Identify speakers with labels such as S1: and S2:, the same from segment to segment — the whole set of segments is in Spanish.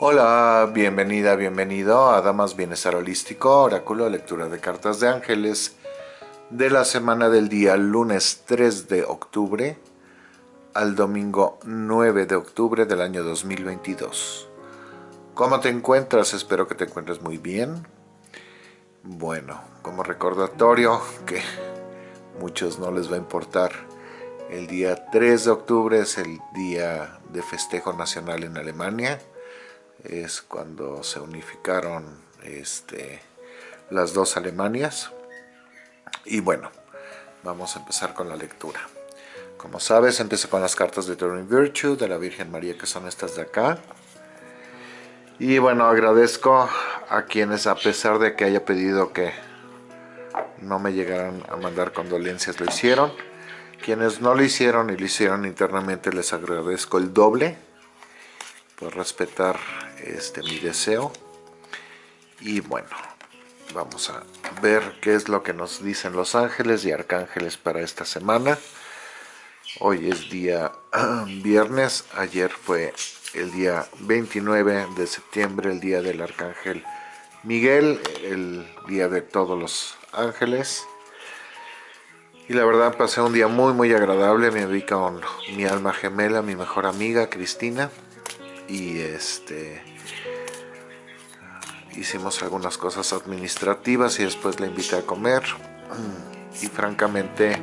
S1: Hola, bienvenida, bienvenido a Damas Bienestar Holístico, Oráculo, lectura de cartas de ángeles de la semana del día lunes 3 de octubre al domingo 9 de octubre del año 2022. ¿Cómo te encuentras? Espero que te encuentres muy bien. Bueno, como recordatorio que muchos no les va a importar, el día 3 de octubre es el día de festejo nacional en Alemania es cuando se unificaron este, las dos Alemanias. Y bueno, vamos a empezar con la lectura. Como sabes, empiezo con las cartas de Turning Virtue de la Virgen María, que son estas de acá. Y bueno, agradezco a quienes, a pesar de que haya pedido que no me llegaran a mandar condolencias, lo hicieron. Quienes no lo hicieron y lo hicieron internamente, les agradezco el doble por respetar este mi deseo. Y bueno vamos a ver qué es lo que nos dicen los ángeles y arcángeles para esta semana. Hoy es día viernes. Ayer fue el día 29 de septiembre el día del arcángel Miguel el día de todos los ángeles. Y la verdad pasé un día muy muy agradable. Me vi con mi alma gemela mi mejor amiga Cristina y este hicimos algunas cosas administrativas y después la invité a comer. Y francamente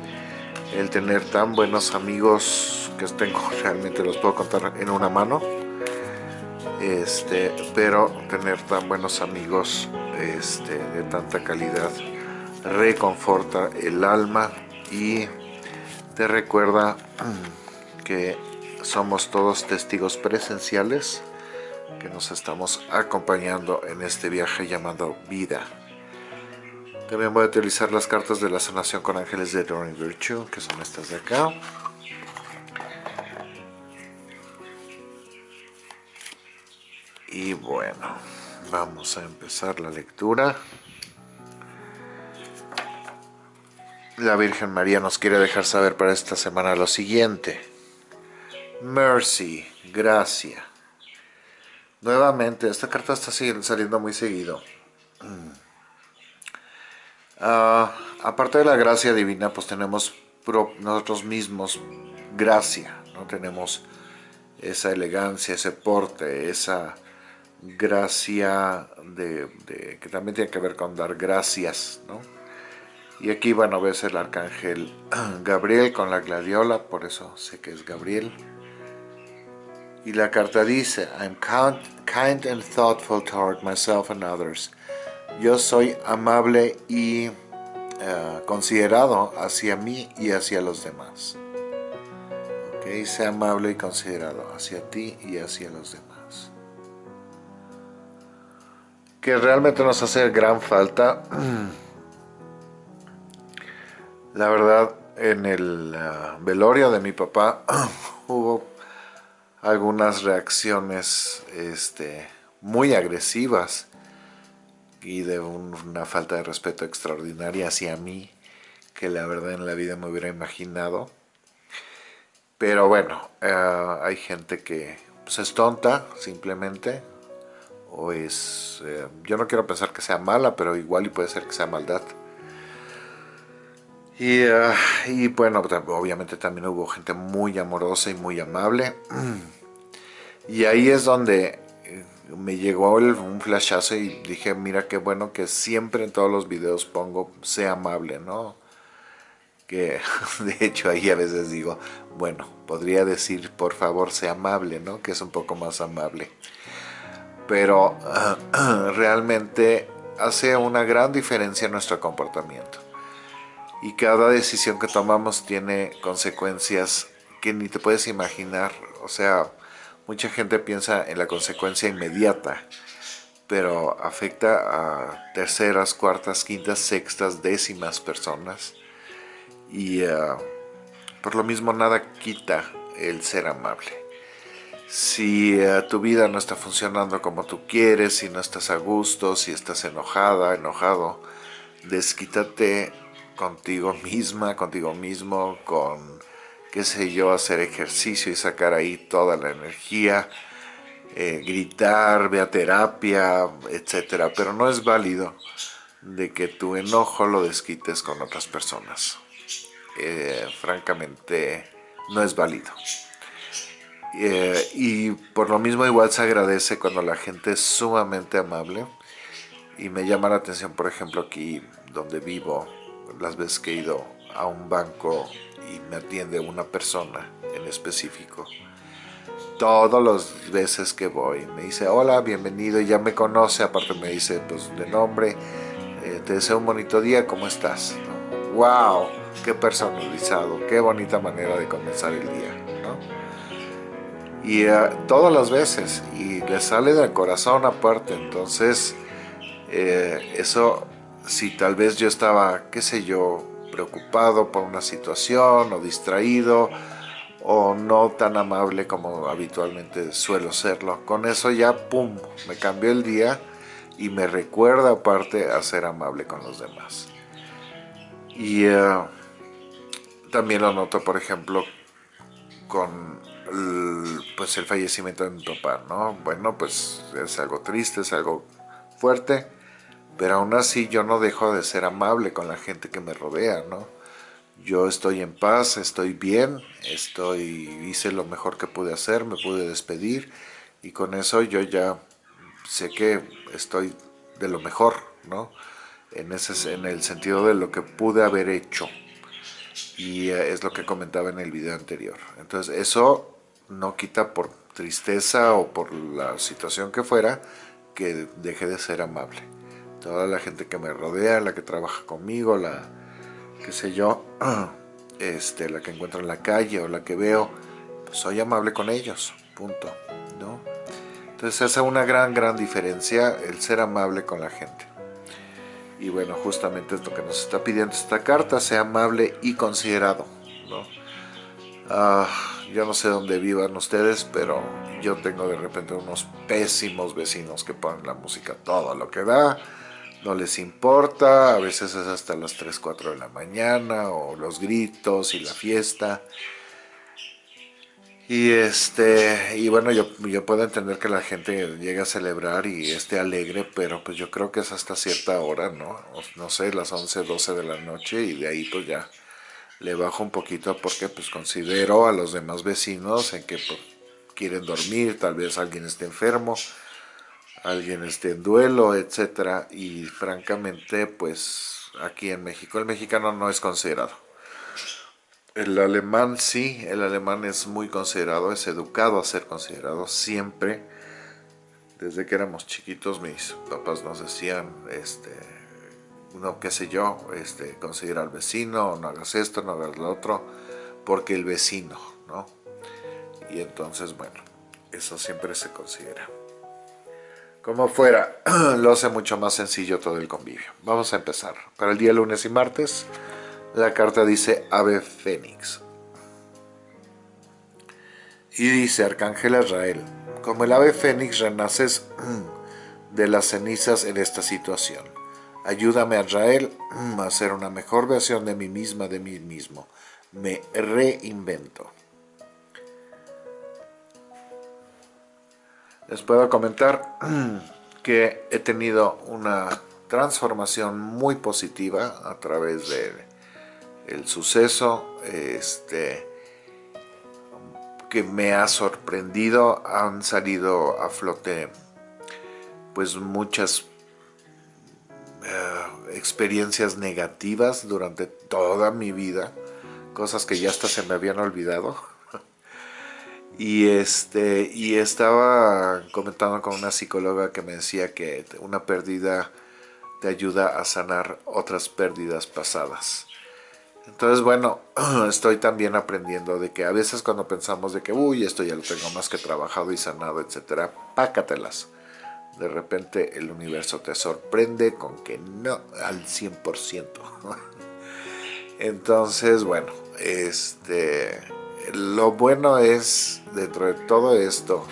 S1: el tener tan buenos amigos que tengo realmente los puedo contar en una mano. Este pero tener tan buenos amigos este, de tanta calidad reconforta el alma y te recuerda que somos todos testigos presenciales que nos estamos acompañando en este viaje llamado vida. También voy a utilizar las cartas de la sanación con ángeles de Doreen Virtue, que son estas de acá. Y bueno, vamos a empezar la lectura. La Virgen María nos quiere dejar saber para esta semana lo siguiente mercy, gracia. Nuevamente, esta carta está saliendo muy seguido. Ah, aparte de la gracia divina, pues tenemos nosotros mismos gracia, ¿no? Tenemos esa elegancia, ese porte, esa gracia de, que también tiene que ver con dar gracias, ¿no? Y aquí, bueno, ves el arcángel Gabriel con la gladiola, por eso sé que es Gabriel. Y la carta dice, I'm kind and thoughtful toward myself and others. Yo soy amable y eh, considerado hacia mí y hacia los demás. Ok, sea amable y considerado hacia ti y hacia los demás. Que realmente nos hace gran falta. La verdad, en el eh, velorio de mi papá hubo algunas reacciones este, muy agresivas y de una falta de respeto extraordinaria hacia mí que la verdad en la vida me hubiera imaginado. Pero bueno, eh, hay gente que pues, es tonta simplemente o es... Eh, yo no quiero pensar que sea mala, pero igual y puede ser que sea maldad. Y, eh, y bueno, obviamente también hubo gente muy amorosa y muy amable. Y ahí es donde eh, me llegó un flashazo y dije, mira qué bueno que siempre en todos los videos pongo, sea amable, ¿no? Que de hecho ahí a veces digo, bueno, podría decir, por favor, sea amable, ¿no? Que es un poco más amable. Pero realmente hace una gran diferencia en nuestro comportamiento. Y cada decisión que tomamos tiene consecuencias que ni te puedes imaginar. O sea, Mucha gente piensa en la consecuencia inmediata, pero afecta a terceras, cuartas, quintas, sextas, décimas personas. Y eh, por lo mismo nada quita el ser amable. Si eh, tu vida no está funcionando como tú quieres, si no estás a gusto, si estás enojada, enojado, desquítate contigo misma, contigo mismo, con qué sé yo, hacer ejercicio y sacar ahí toda la energía, eh, gritar, ve a terapia, etcétera, pero no es válido de que tu enojo lo desquites con otras personas. Eh, francamente, no es válido. Eh, y por lo mismo igual se agradece cuando la gente es sumamente amable y me llama la atención, por ejemplo, aquí donde vivo, las veces que he ido a un banco y me atiende una persona en específico. Todas las veces que voy me dice, hola, bienvenido, y ya me conoce, aparte me dice, pues, de nombre, eh, te deseo un bonito día, ¿cómo estás? ¡Wow! ¡Qué personalizado! ¡Qué bonita manera de comenzar el día! Y eh, todas las veces, y le sale del corazón aparte, entonces, eh, eso, si tal vez yo estaba, qué sé yo, preocupado por una situación o distraído o no tan amable como habitualmente suelo serlo. Con eso ya, ¡pum!, me cambió el día y me recuerda aparte a ser amable con los demás. Y eh, también lo noto, por ejemplo, con el, pues el fallecimiento de mi papá, ¿no? Bueno, pues es algo triste, es algo fuerte, pero aún así yo no dejo de ser amable con la gente que me rodea, ¿no? Yo estoy en paz, estoy bien, estoy, hice lo mejor que pude hacer, me pude despedir y con eso yo ya sé que estoy de lo mejor, ¿no? En, ese, en el sentido de lo que pude haber hecho. Y eh, es lo que comentaba en el video anterior. Entonces eso no quita por tristeza o por la situación que fuera que deje de ser amable toda la gente que me rodea, la que trabaja conmigo, la, qué sé yo, este, la que encuentro en la calle o la que veo, pues soy amable con ellos, punto, ¿no? Entonces hace una gran, gran diferencia el ser amable con la gente. Y bueno, justamente es lo que nos está pidiendo esta carta, sea amable y considerado, ¿no? Ah, yo no sé dónde vivan ustedes, pero yo tengo de repente unos pésimos vecinos que ponen la música todo lo que da, no les importa, a veces es hasta las 3, 4 de la mañana, o los gritos y la fiesta. Y este, y bueno, yo, yo puedo entender que la gente llegue a celebrar y esté alegre, pero pues yo creo que es hasta cierta hora, ¿no? No sé, las 11, 12 de la noche y de ahí pues ya le bajo un poquito porque pues considero a los demás vecinos en que pues, quieren dormir, tal vez alguien esté enfermo, alguien esté en duelo, etcétera, y francamente, pues aquí en México el mexicano no es considerado. El alemán sí, el alemán es muy considerado, es educado a ser considerado siempre. Desde que éramos chiquitos mis papás nos decían, este, no, qué sé yo, este, considera al vecino, no hagas esto, no hagas lo otro, porque el vecino, ¿no? Y entonces, bueno, eso siempre se considera. Como fuera, lo hace mucho más sencillo todo el convivio. Vamos a empezar. Para el día lunes y martes, la carta dice Ave Fénix. Y dice Arcángel Israel, como el ave fénix renaces de las cenizas en esta situación. Ayúdame, Israel, a hacer una mejor versión de mí misma, de mí mismo. Me reinvento. Les puedo comentar que he tenido una transformación muy positiva a través del el suceso este, que me ha sorprendido. Han salido a flote pues muchas eh, experiencias negativas durante toda mi vida, cosas que ya hasta se me habían olvidado y, este, y estaba comentando con una psicóloga que me decía que una pérdida te ayuda a sanar otras pérdidas pasadas. Entonces, bueno, estoy también aprendiendo de que a veces cuando pensamos de que, uy, esto ya lo tengo más que trabajado y sanado, etcétera, pácatelas. De repente el universo te sorprende con que no al 100%. Entonces, bueno, este lo bueno es, dentro de todo esto,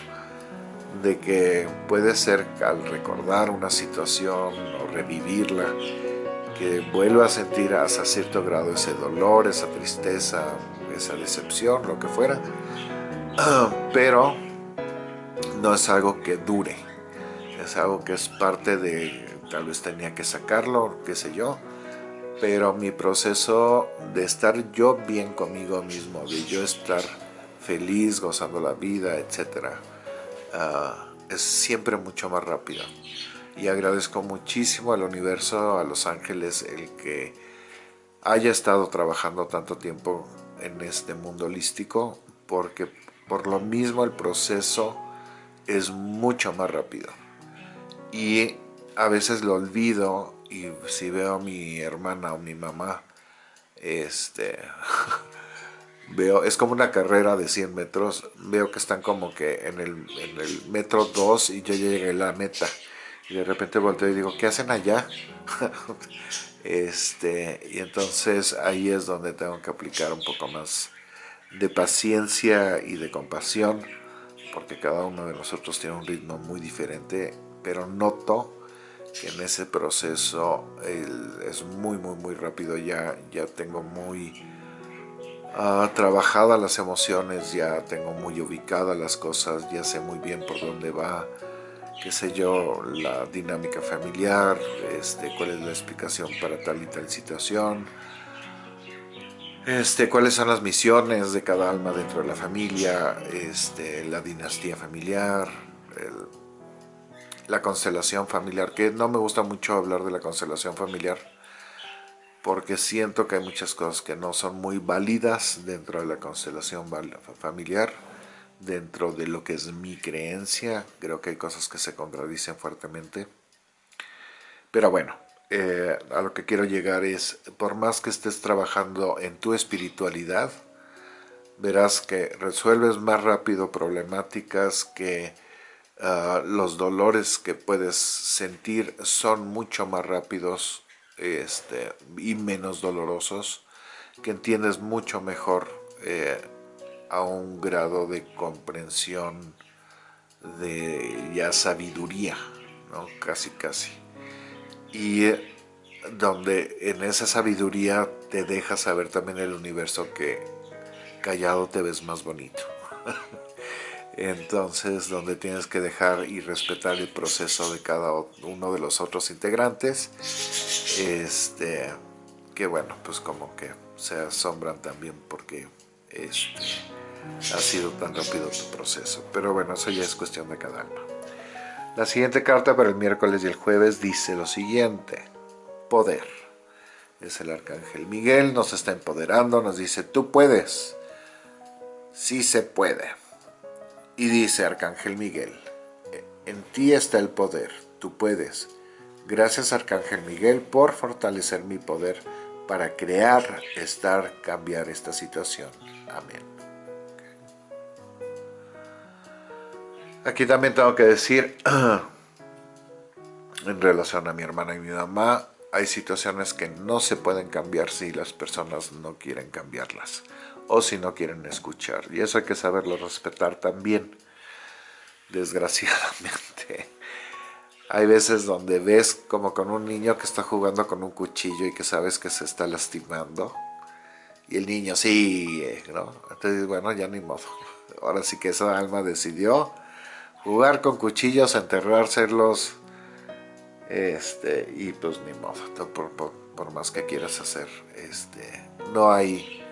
S1: de que puede ser al recordar una situación o revivirla, que vuelva a sentir hasta cierto grado ese dolor, esa tristeza, esa decepción, lo que fuera. Pero no es algo que dure, es algo que es parte de, tal vez tenía que sacarlo, qué sé yo, pero mi proceso de estar yo bien conmigo mismo, de yo estar feliz, gozando la vida, etc., ah, es siempre mucho más rápido. Y agradezco muchísimo al universo, a los ángeles, el que haya estado trabajando tanto tiempo en este mundo holístico, porque por lo mismo el proceso es mucho más rápido. Y a veces lo olvido y si veo a mi hermana o mi mamá, este, veo, es como una carrera de 100 metros, veo que están como que en el, en el metro 2 y yo ya llegué a la meta. Y de repente volteo y digo, ¿qué hacen allá? este, y entonces ahí es donde tengo que aplicar un poco más de paciencia y de compasión, porque cada uno de nosotros tiene un ritmo muy diferente, pero noto en ese proceso es muy, muy, muy rápido. Ya, ya tengo muy uh, trabajadas las emociones, ya tengo muy ubicadas las cosas, ya sé muy bien por dónde va, qué sé yo, la dinámica familiar, este, cuál es la explicación para tal y tal situación, este, cuáles son las misiones de cada alma dentro de la familia, este, la dinastía familiar, la constelación familiar, que no me gusta mucho hablar de la constelación familiar, porque siento que hay muchas cosas que no son muy válidas dentro de la constelación familiar, dentro de lo que es mi creencia, creo que hay cosas que se contradicen fuertemente, pero bueno, eh, a lo que quiero llegar es, por más que estés trabajando en tu espiritualidad, verás que resuelves más rápido problemáticas que Ah, los dolores que puedes sentir son mucho más rápidos este, y menos dolorosos, que entiendes mucho mejor eh, a un grado de comprensión, de ya sabiduría, ¿no? casi casi. Y eh, donde en esa sabiduría te deja saber también el universo que callado te ves más bonito. entonces donde tienes que dejar y respetar el proceso de cada uno de los otros integrantes. Este que bueno pues como que se asombran también porque este ha sido tan rápido tu proceso. Pero bueno eso ya es cuestión de cada alma. La siguiente carta para el miércoles y el jueves dice lo siguiente. Poder. Es el arcángel Miguel nos está empoderando nos dice tú puedes. Sí se puede y dice Arcángel Miguel, en ti está el poder, tú puedes. Gracias Arcángel Miguel por fortalecer mi poder para crear, estar, cambiar esta situación. Amén. Aquí también tengo que decir, en relación a mi hermana y mi mamá, hay situaciones que no se pueden cambiar si las personas no quieren cambiarlas o si no quieren escuchar. Y eso hay que saberlo respetar también, desgraciadamente. Hay veces donde ves como con un niño que está jugando con un cuchillo y que sabes que se está lastimando. Y el niño sigue, ¿no? Entonces, bueno, ya ni modo. Ahora sí que esa alma decidió jugar con cuchillos, enterrárselos, este, y pues ni modo, por, por más que quieras hacer, este, no hay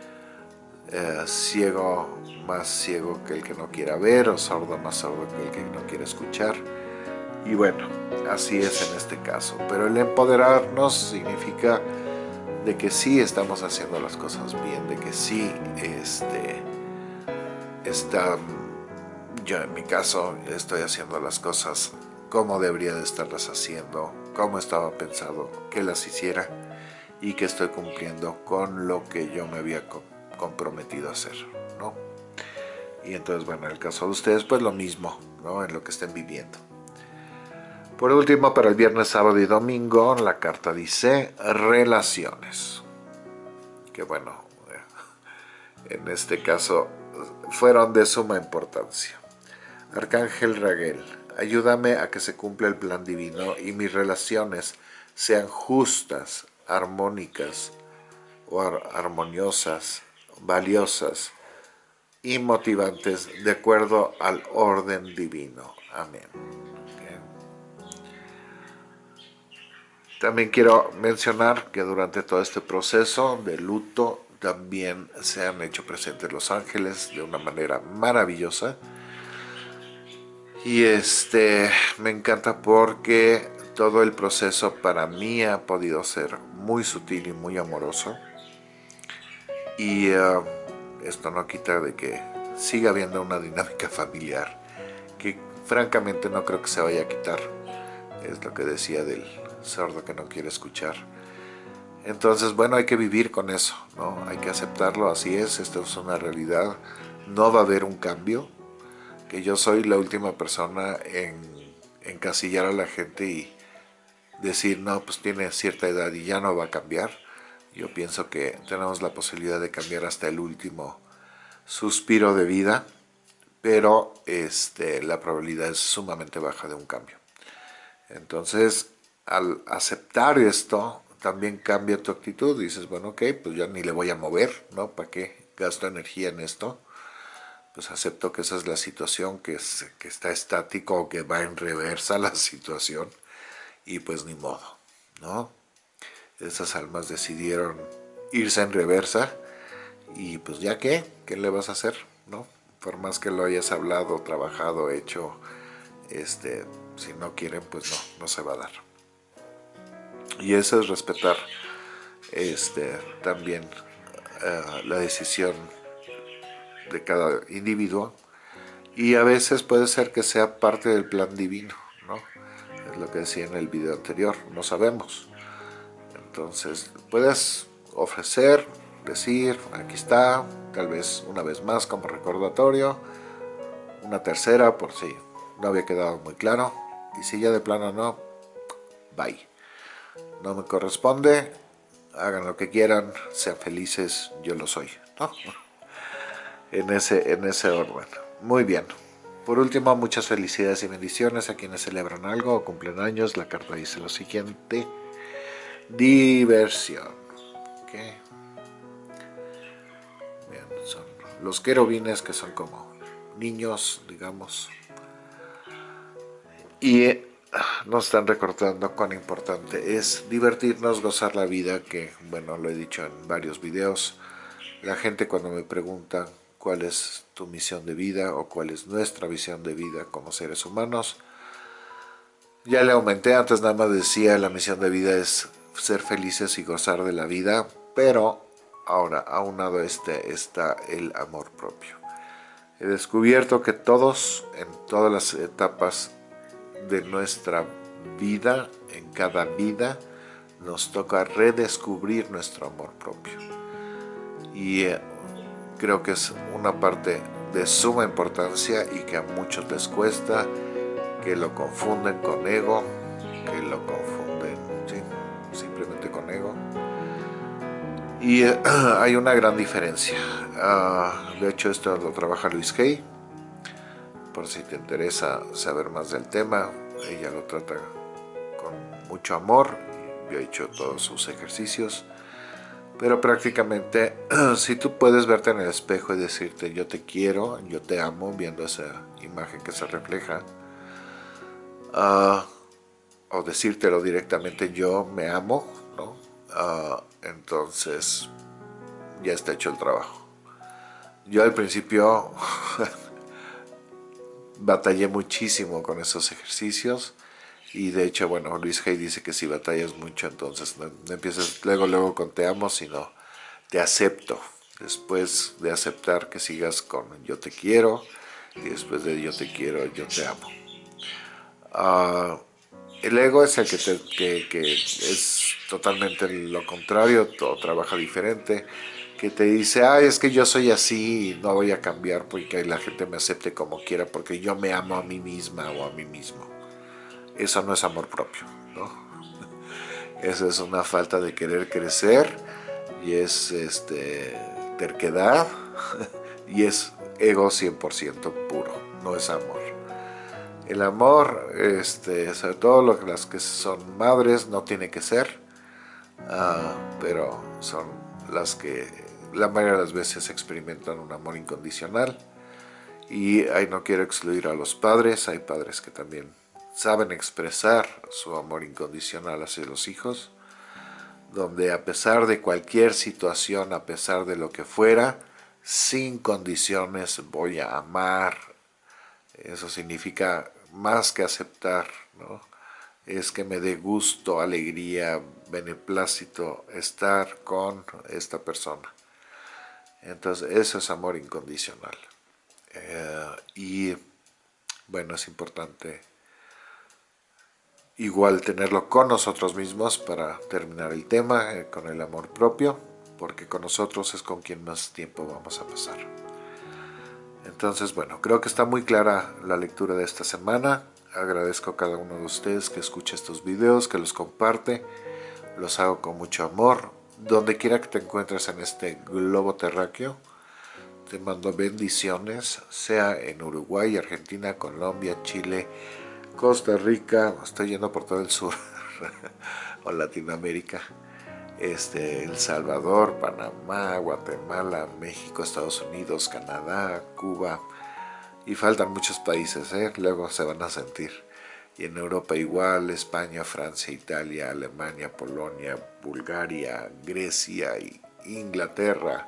S1: eh, ciego más ciego que el que no quiera ver o sordo más sordo que el que no quiere escuchar. Y bueno, así es en este caso. Pero el empoderarnos significa de que sí estamos haciendo las cosas bien, de que sí este, está, yo en mi caso estoy haciendo las cosas como debería de estarlas haciendo, como estaba pensado que las hiciera y que estoy cumpliendo con lo que yo me había comprometido a hacer, ¿no? Y entonces, bueno, en el caso de ustedes, pues lo mismo, ¿no? En lo que estén viviendo. Por último, para el viernes, sábado y domingo, la carta dice relaciones. Que bueno, en este caso fueron de suma importancia. Arcángel Raguel, ayúdame a que se cumpla el plan divino y mis relaciones sean justas, armónicas o armoniosas valiosas y motivantes de acuerdo al orden divino. Amén. También quiero mencionar que durante todo este proceso de luto también se han hecho presentes los ángeles de una manera maravillosa. Y este me encanta porque todo el proceso para mí ha podido ser muy sutil y muy amoroso. Y eh, esto no quita de que siga habiendo una dinámica familiar que francamente no creo que se vaya a quitar. Es lo que decía del sordo que no quiere escuchar. Entonces, bueno, hay que vivir con eso, ¿no? Hay que aceptarlo, así es, esto es una realidad. No va a haber un cambio, que yo soy la última persona en encasillar a la gente y decir, no, pues tiene cierta edad y ya no va a cambiar. Yo pienso que tenemos la posibilidad de cambiar hasta el último suspiro de vida, pero este, la probabilidad es sumamente baja de un cambio. Entonces, al aceptar esto, también cambia tu actitud. Dices, bueno, ok, pues ya ni le voy a mover, ¿no? ¿Para qué gasto energía en esto? Pues acepto que esa es la situación, que, es, que está estático o que va en reversa la situación. Y pues ni modo, ¿no? Esas almas decidieron irse en reversa y pues ya qué, ¿qué le vas a hacer? ¿No? Por más que lo hayas hablado, trabajado, hecho, este, si no quieren, pues no, no se va a dar y eso es respetar este, también eh, la decisión de cada individuo y a veces puede ser que sea parte del plan divino, ¿no? Es lo que decía en el video anterior, no sabemos. Entonces, puedes ofrecer, decir, aquí está, tal vez una vez más como recordatorio, una tercera por si no había quedado muy claro, y si ya de plano no, bye no me corresponde, hagan lo que quieran, sean felices, yo lo soy, En ese, en ese orden. Muy bien. Por último, muchas felicidades y bendiciones a quienes celebran algo o cumplen años. La carta dice lo siguiente. Diversión. Bien, son los querubines que son como niños, digamos. Y nos están recordando cuán importante es divertirnos, gozar la vida, que bueno, lo he dicho en varios videos. La gente cuando me pregunta cuál es tu misión de vida o cuál es nuestra visión de vida como seres humanos, ya le aumenté, antes nada más decía la misión de vida es ser felices y gozar de la vida, pero ahora aunado este está el amor propio. He descubierto que todos, en todas las etapas de nuestra vida, en cada vida, nos toca redescubrir nuestro amor propio. Y eh, creo que es una parte de suma importancia y que a muchos les cuesta, que lo confunden con ego, que lo confunden Y eh, hay una gran diferencia. Ah, de hecho, esto lo trabaja Luis Hay por si te interesa saber más del tema, ella lo trata con mucho amor, yo he hecho todos sus ejercicios, pero prácticamente si tú puedes verte en el espejo y decirte yo te quiero, yo te amo, viendo esa imagen que se refleja, ah, o decírtelo directamente yo me amo, Ah, entonces ya está hecho el trabajo. Yo al principio batallé muchísimo con esos ejercicios y de hecho, bueno, Luis Hay dice que si batallas mucho, entonces no, empiezas luego, luego con te amo, sino te acepto. Después de aceptar que sigas con yo te quiero y después de yo te quiero, yo te amo. Ah, el ego es el que es totalmente lo contrario, todo trabaja diferente que te dice, ay, es que yo soy así y no voy a cambiar porque la gente me acepte como quiera porque yo me amo a mí misma o a mí mismo. Eso no es amor propio, ¿no? Eso es una falta de querer crecer y es este, terquedad y es ego 100% puro, no es amor. El amor, este, sobre todo las que son madres, no tiene que ser, ah, pero son las que la mayoría de las veces experimentan un amor incondicional Y ahí no quiero excluir a los padres, hay padres que también saben expresar su amor incondicional hacia los hijos, donde a pesar de cualquier situación, a pesar de lo que fuera, sin condiciones voy a amar. Eso significa más que aceptar, ¿no? es que me dé gusto, alegría, beneplácito estar con esta persona. Entonces, eso es amor incondicional. Eh, y bueno, es importante igual tenerlo con nosotros mismos para terminar el tema, eh, con el amor propio, porque con nosotros es con quien más tiempo vamos a pasar. Entonces, bueno, creo que está muy clara la lectura de esta semana. Agradezco a cada uno de ustedes que escuche estos videos, que los comparte. Los hago con mucho amor. Donde quiera que te encuentres en este globo terráqueo, te mando bendiciones, sea en Uruguay, Argentina, Colombia, Chile, Costa Rica, estoy yendo por todo el sur, o Latinoamérica, este, El Salvador, Panamá, Guatemala, México, Estados Unidos, Canadá, Cuba, y faltan muchos países, ¿eh? luego se van a sentir. Y en Europa igual, España, Francia, Italia, Alemania, Polonia, Bulgaria, Grecia, Inglaterra,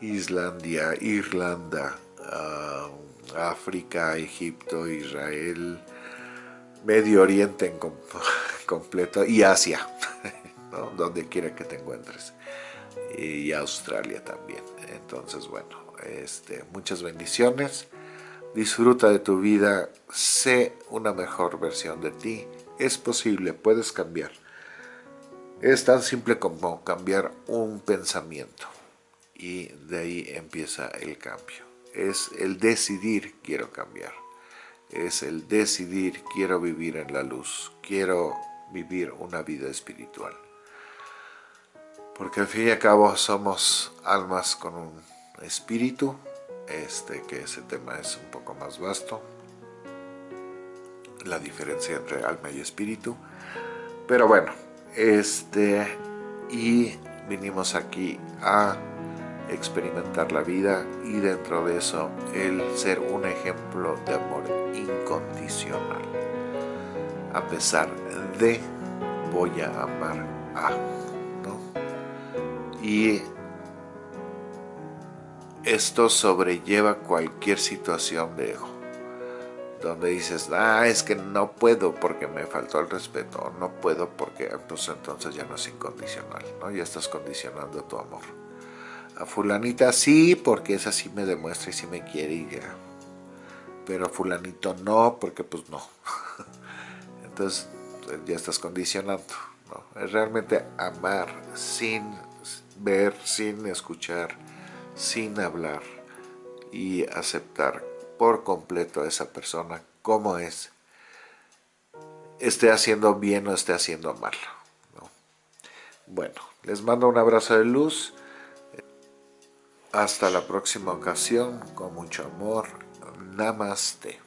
S1: Islandia, Irlanda, ah, África, Egipto, Israel, Medio Oriente en completo y Asia, donde quiera que te encuentres. Y Australia también. Entonces, bueno, este, muchas bendiciones. Disfruta de tu vida, sé una mejor versión de ti. Es posible, puedes cambiar. Es tan simple como cambiar un pensamiento y de ahí empieza el cambio. Es el decidir quiero cambiar es el decidir quiero vivir en la luz, quiero vivir una vida espiritual. Porque al fin y al cabo somos almas con un espíritu, este que ese tema es un poco más vasto, la diferencia entre alma y espíritu. Pero bueno, este, y vinimos aquí a experimentar la vida y dentro de eso el ser un ejemplo de amor incondicional. A pesar de voy a amar a, ¿no? Y esto sobrelleva cualquier situación de ego donde dices, ah, es que no puedo porque me faltó el respeto, no puedo porque pues entonces ya no es incondicional, ¿no? Ya estás condicionando tu amor a fulanita sí, porque esa sí me demuestra y sí me quiere y ya. Pero a fulanito no, porque pues no. Entonces ya estás condicionando. ¿no? Es realmente amar sin ver, sin escuchar, sin hablar y aceptar por completo a esa persona como es. Esté haciendo bien o esté haciendo mal. Bueno, les mando un abrazo de luz. Hasta la próxima ocasión, con mucho amor. Namaste.